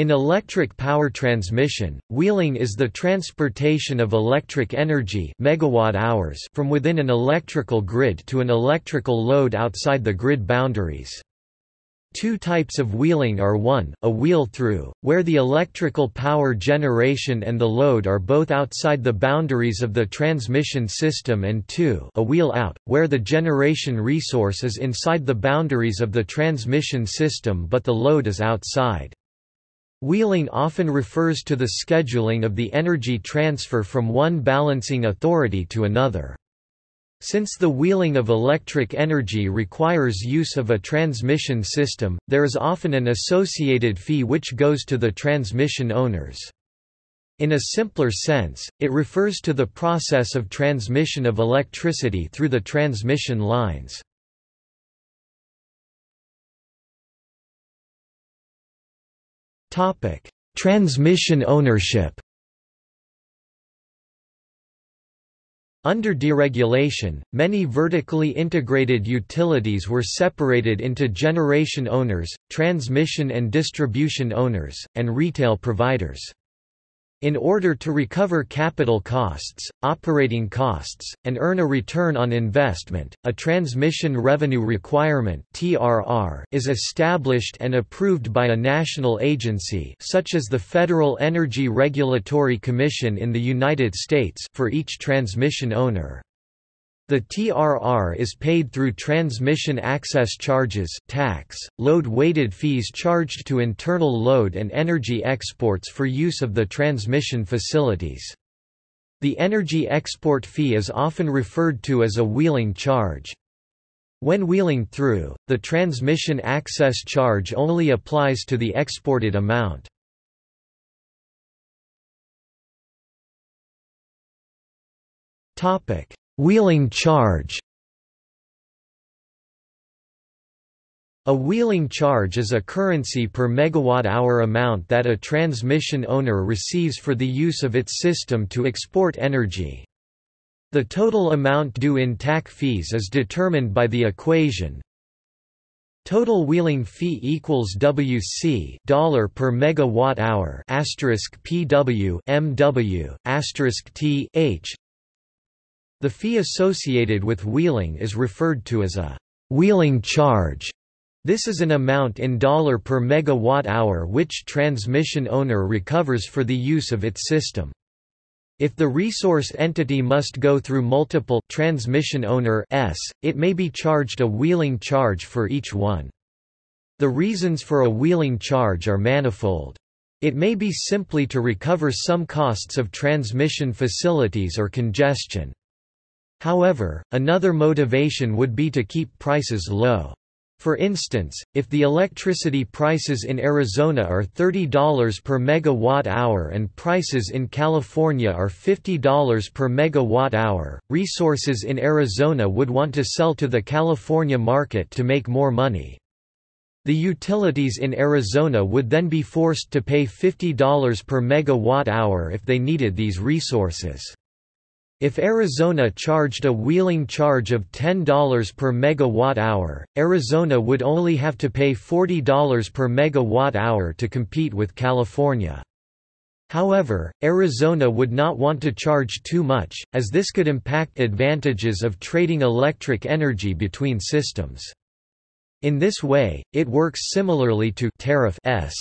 In electric power transmission, wheeling is the transportation of electric energy megawatt hours from within an electrical grid to an electrical load outside the grid boundaries. Two types of wheeling are 1, a wheel-through, where the electrical power generation and the load are both outside the boundaries of the transmission system and 2, a wheel-out, where the generation resource is inside the boundaries of the transmission system but the load is outside. Wheeling often refers to the scheduling of the energy transfer from one balancing authority to another. Since the wheeling of electric energy requires use of a transmission system, there is often an associated fee which goes to the transmission owners. In a simpler sense, it refers to the process of transmission of electricity through the transmission lines. Topic: Transmission ownership. Under deregulation, many vertically integrated utilities were separated into generation owners, transmission and distribution owners, and retail providers. In order to recover capital costs, operating costs, and earn a return on investment, a Transmission Revenue Requirement (TRR) is established and approved by a national agency such as the Federal Energy Regulatory Commission in the United States for each transmission owner. The TRR is paid through transmission access charges tax, load-weighted fees charged to internal load and energy exports for use of the transmission facilities. The energy export fee is often referred to as a wheeling charge. When wheeling through, the transmission access charge only applies to the exported amount. Topic: Wheeling charge A wheeling charge is a currency per megawatt-hour amount that a transmission owner receives for the use of its system to export energy. The total amount due in TAC fees is determined by the equation Total wheeling fee equals WC dollar per megawatt hour asterisk PW MW asterisk T H the fee associated with wheeling is referred to as a wheeling charge. This is an amount in dollar per megawatt hour which transmission owner recovers for the use of its system. If the resource entity must go through multiple transmission owner s, it may be charged a wheeling charge for each one. The reasons for a wheeling charge are manifold. It may be simply to recover some costs of transmission facilities or congestion. However, another motivation would be to keep prices low. For instance, if the electricity prices in Arizona are $30 per megawatt hour and prices in California are $50 per megawatt hour, resources in Arizona would want to sell to the California market to make more money. The utilities in Arizona would then be forced to pay $50 per megawatt hour if they needed these resources. If Arizona charged a wheeling charge of $10 per megawatt-hour, Arizona would only have to pay $40 per megawatt-hour to compete with California. However, Arizona would not want to charge too much, as this could impact advantages of trading electric energy between systems. In this way, it works similarly to tariff S.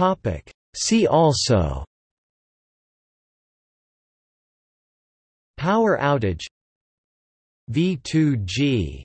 Topic. See also Power outage V2G